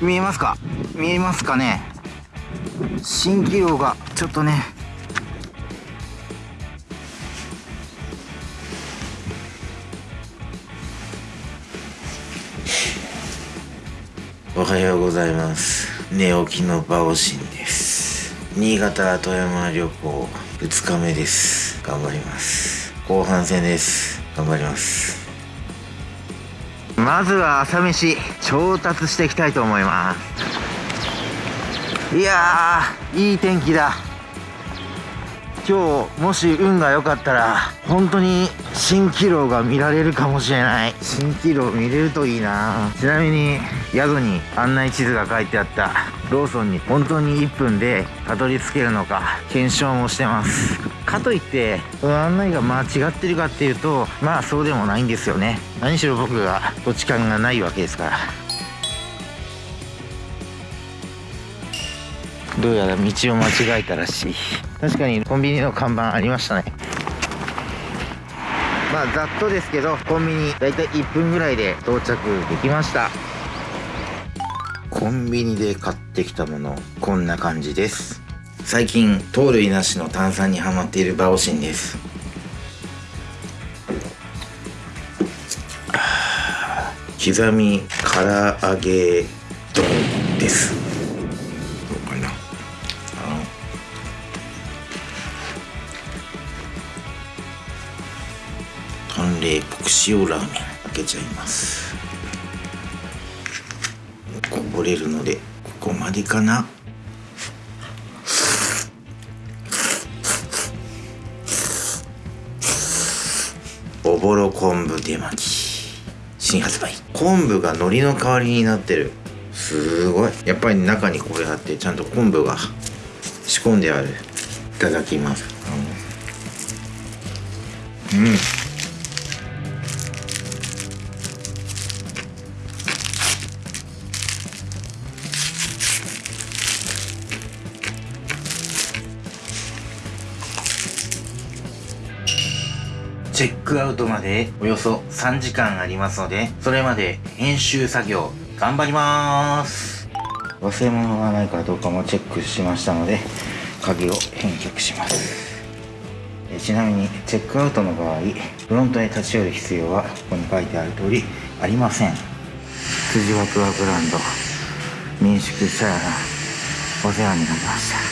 見えますか？見えますかね？蜃気楼がちょっとね。おはようございます。寝起きのバオシンです。新潟富山旅行2日目です。頑張ります。後半戦です。頑張ります。まずは朝飯調達していきたいと思います。いやーいい天気だ。今日もし運が良かったら本当に蜃気楼が見られるかもしれない。蜃気楼見れるといいな。ちなみに宿に案内地図が書いてあった。ローソンに本当に1分でたどり着けるのか検証もしてます。かといって案内が間違ってるかっていうとまあそうでもないんですよね。何しろ僕が土地勘がないわけですから。どうやら道を間違えたらしい。確かにコンビニの看板ありましたね。まあざっとですけどコンビニだいたい1分ぐらいで到着できました。コンビニで買ってきたものこんな感じです。最近糖類なしの炭酸にハマっているバオシンです。刻み唐揚げ丼です。どうかな。あの。淡麗国塩ラーメン開けちゃいます。こぼれるのでここまでかな。ぼろ昆布手巻き。新発売。昆布が海苔の代わりになってる。すごい。やっぱり中にこれあってちゃんと昆布が仕込んである。いただきます。うん。チェックアウトまでおよそ3時間ありますので、それまで編集作業頑張りまーす忘れ物がないかどうかもチェックしましたので、鍵を返却します。ちなみにチェックアウトの場合、フロントに立ち寄る必要はここに書いてある通りありません。辻ワクワクランド民宿さやお世話になりました。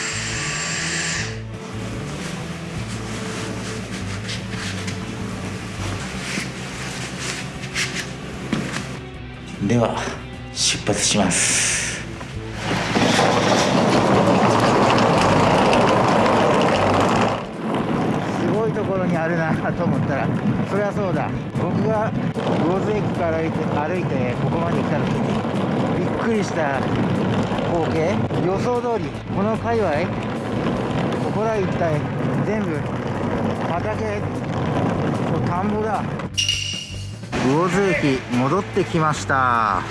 では出発します。すごいところにあるなと思ったらそりゃそうだ。僕が魚津駅から歩いて歩いてここまで来た時にびっくりした光景。予想通りこの界隈ここら一帯全部畑と田んぼだ。魚津駅戻ってきました。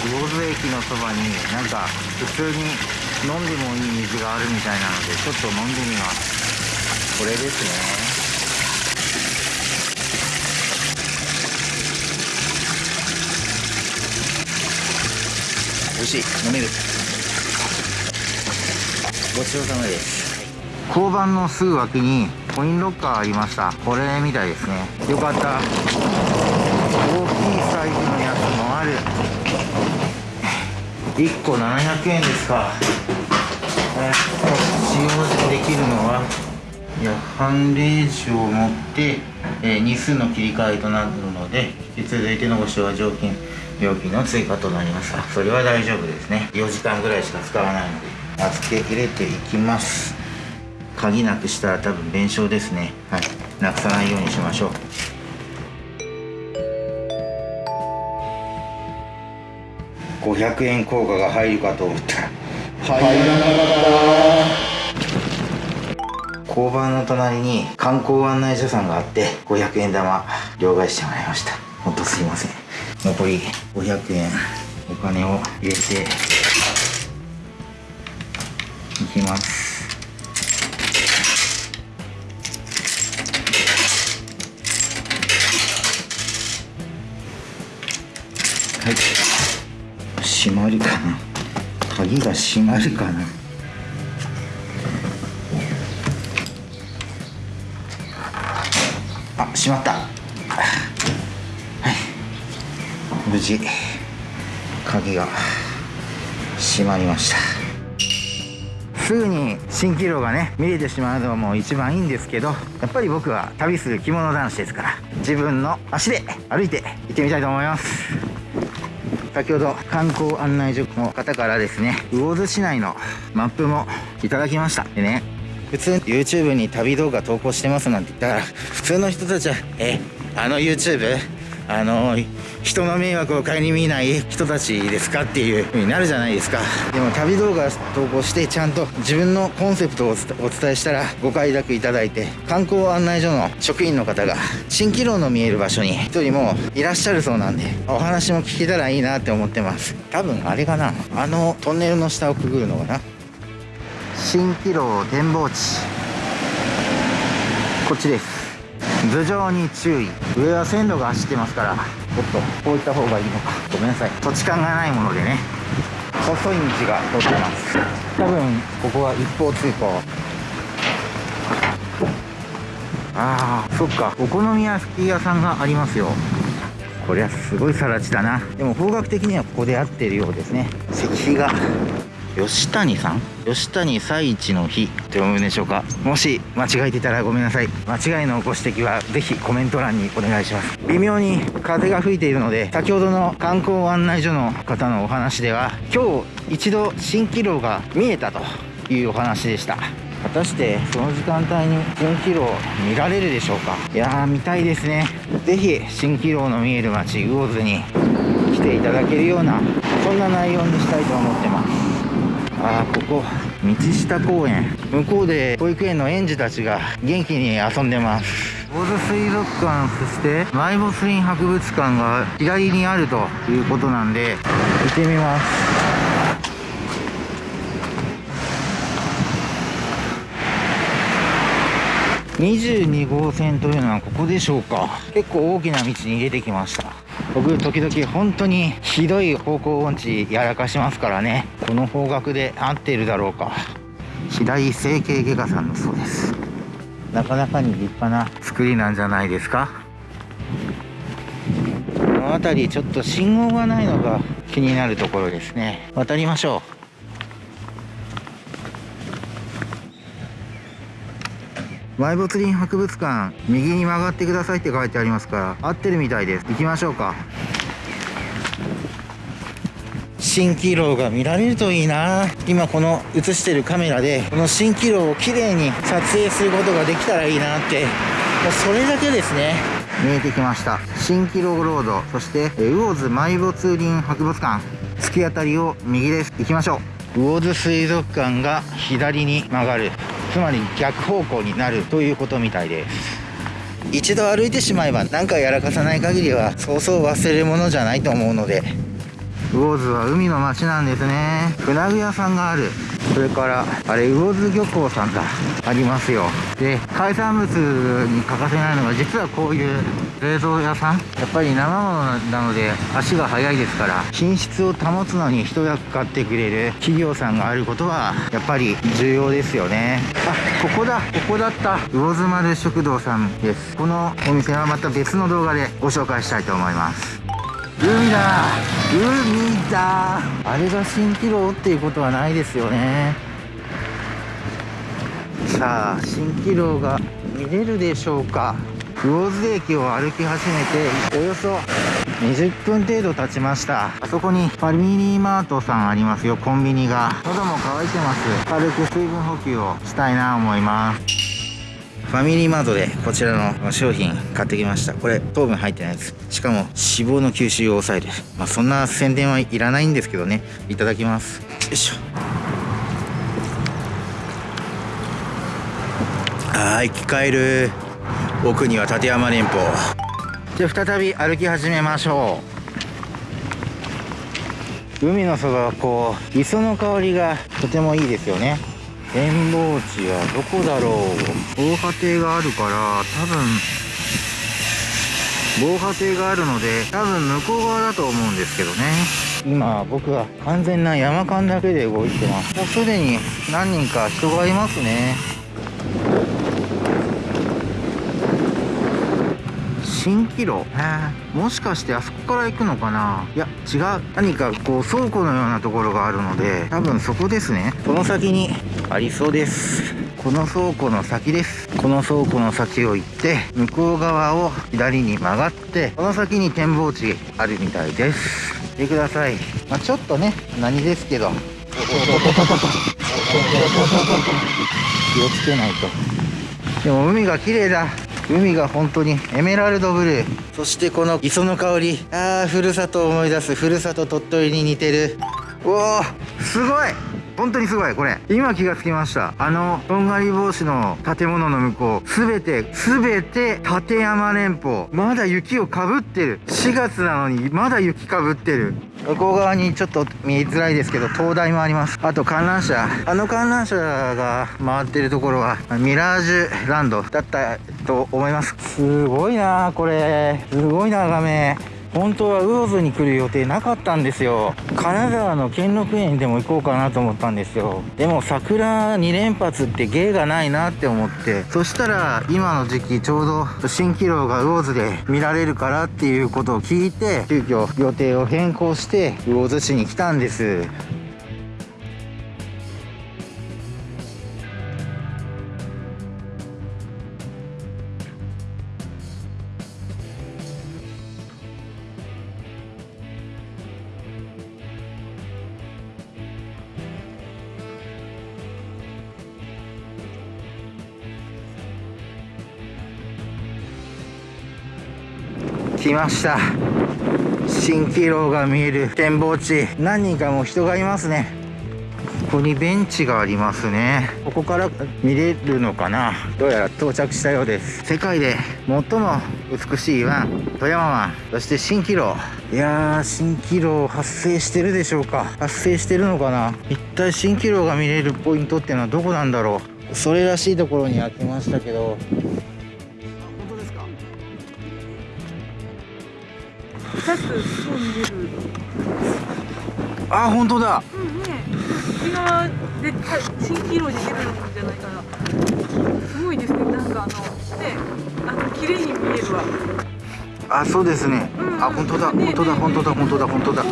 魚津駅のそばになんか普通に飲んでもいい水があるみたいなのでちょっと飲んでみます。これですね。美味しい。飲める。ごちそうさまです。交番のすぐ脇にコインロッカーありました。これみたいですね。よかった。大きいサイズのやつもある。1個700円ですか。使用できるのはいや判例書を持って、えー日数の切り替えとなるので引き続いてのご使用は料金料金の追加となります。あそれは大丈夫ですね。4時間ぐらいしか使わないので。預け入れていきます。鍵なくしたら多分弁償ですね。はい。なくさないようにしましょう。500円硬貨が入るかと思ったら。入らなかった。交番の隣に観光案内所さんがあって500円玉両替してもらいました。ほんとすいません残り500円。お金を入れて。いきます。はい。閉まるかな。鍵が閉まるかな。あ閉まった。無事鍵が閉まりました。すぐに蜃気楼がね見れてしまうのも一番いいんですけどやっぱり僕は旅する着物男子ですから自分の足で歩いて行ってみたいと思います。先ほど観光案内所の方からですね魚津市内のマップもいただきました。でね普通 YouTube に旅動画投稿してますなんて言ったら普通の人たちは「えあの YouTube? あの人の迷惑を顧みない人たちですかっていう風になるじゃないですか。でも旅動画投稿してちゃんと自分のコンセプトをお伝えしたらご快諾いただいて観光案内所の職員の方が蜃気楼の見える場所に一人もいらっしゃるそうなんでお話も聞けたらいいなって思ってます。多分あれかな。あのトンネルの下をくぐるのかな。蜃気楼展望地。こっちです。頭上に注意。上は線路が走ってますからおっとこういった方がいいのか。ごめんなさい。土地勘がないものでね。細い道が通ってます。多分ここは一方通行。ああそっか。お好み焼き屋さんがありますよ。こりゃすごい更地だな。でも方角的にはここで合ってるようですね。石碑が。吉谷さん？吉谷最一の日。って読むんでしょうか？もし間違えてたらごめんなさい。間違いのご指摘はぜひコメント欄にお願いします。微妙に風が吹いているので先ほどの観光案内所の方のお話では今日一度蜃気楼が見えたというお話でした。果たしてその時間帯に蜃気楼見られるでしょうか？いやー見たいですね。ぜひ蜃気楼の見える街魚津に来ていただけるようなそんな内容にしたいと思ってます。あーここ道下公園。向こうで保育園の園児たちが元気に遊んでます。魚津水族館そしてマイボスリン博物館が左にあるということなんで行ってみます。22号線というのはここでしょうか。結構大きな道に出てきました。僕時々本当にひどい方向音痴やらかしますからね。この方角で合っているだろうか。白井整形外科さんのそうです。なかなかに立派な作りなんじゃないですか。この辺りちょっと信号がないのが気になるところですね。渡りましょう埋没林博物館右に曲がってくださいって書いてありますから合ってるみたいです。行きましょうか。蜃気楼が見られるといいな。今この映してるカメラでこの蜃気楼をきれいに撮影することができたらいいなって。もうそれだけですね。見えてきました。蜃気楼ロード。そして魚津埋没林博物館。突き当たりを右です。行きましょう。魚津水族館が左に曲がるつまり逆方向になるということみたいです一度歩いてしまえば何かやらかさない限りはそうそう忘れるものじゃないと思うので魚津は海の町なんですね。船具屋さんがある。それからあれ魚津漁港さんがありますよ。で海産物に欠かせないのが実はこういう冷蔵屋さん。やっぱり生ものなので足が速いですから品質を保つのに一役買ってくれる企業さんがあることはやっぱり重要ですよね。あここだ。ここだった。魚津丸食堂さんです。このお店はまた別の動画でご紹介したいと思います。海だ。海だ。あれが蜃気楼っていうことはないですよね。さあ蜃気楼が見れるでしょうか。魚津駅を歩き始めておよそ20分程度経ちました。あそこにファミリーマートさんありますよコンビニが。喉も渇いてます。軽く水分補給をしたいな思います。ファミリーマートでこちらの商品買ってきました。これ糖分入ってないやつしかも脂肪の吸収を抑える。まあそんな宣伝はいらないんですけどね。いただきます。よいしょ。あー生き返る。奥には立山連峰。じゃあ再び歩き始めましょう。海のそばはこう磯の香りがとてもいいですよね。展望地はどこだろう防波堤があるから多分防波堤があるので多分向こう側だと思うんですけどね。今僕は完全な山間だけで動いてます。もうすでに何人か人がいますね。蜃気楼もしかしてあそこから行くのかな？いや違う。何かこう倉庫のようなところがあるので多分そこですね。この先にありそうです。この倉庫の先です。この倉庫の先を行って向こう側を左に曲がってこの先に展望地あるみたいです。見てください、まあ、ちょっとね何ですけど。気をつけないと。でも海が綺麗だ海が本当にエメラルドブルー。そしてこの磯の香り。ああふるさとを思い出すふるさと鳥取に似てる。おおすごい。本当にすごいこれ。今気がつきました。あのとんがり帽子の建物の向こう。すべてすべて立山連峰。まだ雪をかぶってる。4月なのにまだ雪かぶってる。向こう側にちょっと見えづらいですけど灯台もあります。あと観覧車。あの観覧車が回ってるところはミラージュランドだったと思います。すごいなこれ。すごい眺め。本当は魚津に来る予定なかったんですよ。金沢の兼六園でも行こうかなと思ったんですよ。でも桜2連発って芸がないなって思って。そしたら今の時期ちょうど蜃気楼が魚津で見られるからっていうことを聞いて急遽予定を変更して魚津市に来たんです。来ました。蜃気楼が見える展望地。何人かも人がいますね。ここにベンチがありますね。ここから見れるのかな。どうやら到着したようです。世界で最も美しい湾。富山湾。そして蜃気楼いやー蜃気楼発生してるでしょうか。発生してるのかな。一体蜃気楼が見れるポイントっていうのはどこなんだろう。それらしいところには来ましたけど。2つ飛んでるあ本当だ。うんね。で蜃気楼で出るんじゃないかな。すごいですね。なんかあのねあの綺麗に見えるわ。あそうですね、うん。あ本当だ。ね本当だね本当だ本当だ本当だ。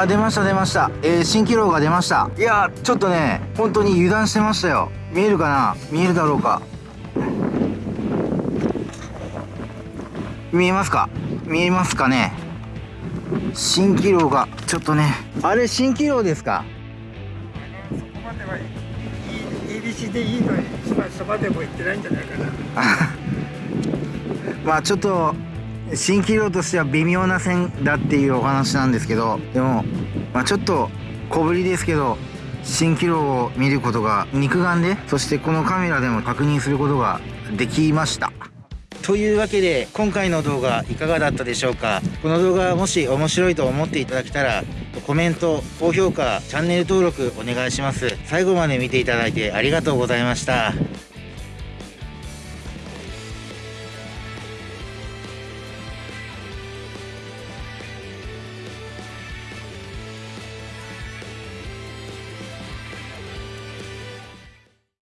あ出ました出ました。えー、蜃気楼が出ました。いやちょっとね本当に油断してましたよ。見えるかな？見えるだろうか？見えますか？見えますかね？蜃気楼がちょっとね。あれ蜃気楼ですか？そこまではいい入り口でいいのに今そばでも行ってないんじゃないかな。まあちょっと蜃気楼としては微妙な線だっていうお話なんですけどでも、まあ、ちょっと小ぶりですけど蜃気楼を見ることが肉眼でそしてこのカメラでも確認することができましたというわけで今回の動画いかがだったでしょうか？この動画もし面白いと思っていただけたらコメント高評価チャンネル登録お願いします。最後まで見ていただいてありがとうございました。